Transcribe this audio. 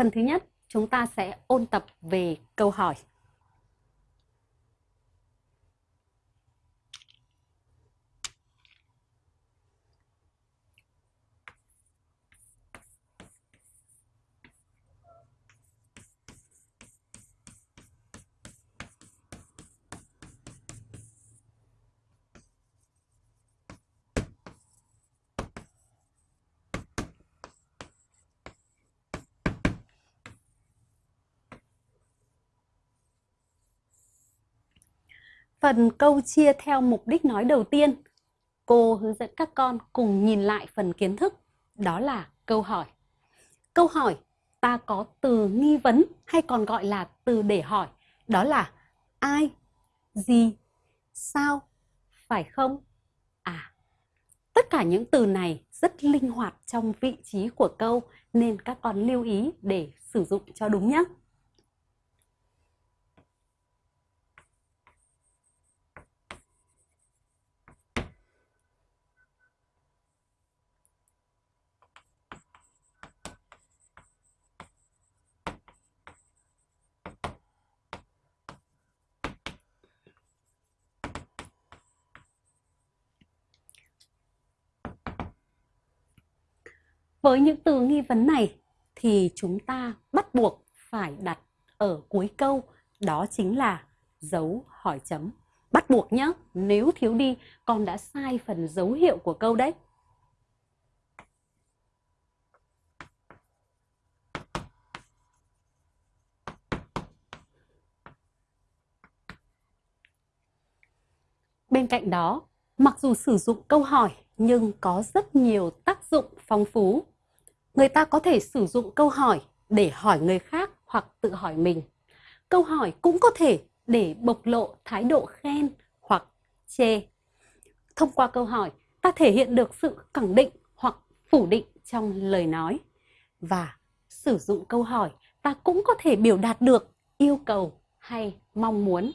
Phần thứ nhất, chúng ta sẽ ôn tập về câu hỏi. Phần câu chia theo mục đích nói đầu tiên, cô hướng dẫn các con cùng nhìn lại phần kiến thức, đó là câu hỏi. Câu hỏi ta có từ nghi vấn hay còn gọi là từ để hỏi, đó là ai, gì, sao, phải không, à. Tất cả những từ này rất linh hoạt trong vị trí của câu nên các con lưu ý để sử dụng cho đúng nhé. Với những từ nghi vấn này thì chúng ta bắt buộc phải đặt ở cuối câu đó chính là dấu hỏi chấm. Bắt buộc nhé, nếu thiếu đi con đã sai phần dấu hiệu của câu đấy. Bên cạnh đó, mặc dù sử dụng câu hỏi nhưng có rất nhiều tác dụng phong phú. Người ta có thể sử dụng câu hỏi để hỏi người khác hoặc tự hỏi mình. Câu hỏi cũng có thể để bộc lộ thái độ khen hoặc chê. Thông qua câu hỏi, ta thể hiện được sự khẳng định hoặc phủ định trong lời nói. Và sử dụng câu hỏi, ta cũng có thể biểu đạt được yêu cầu hay mong muốn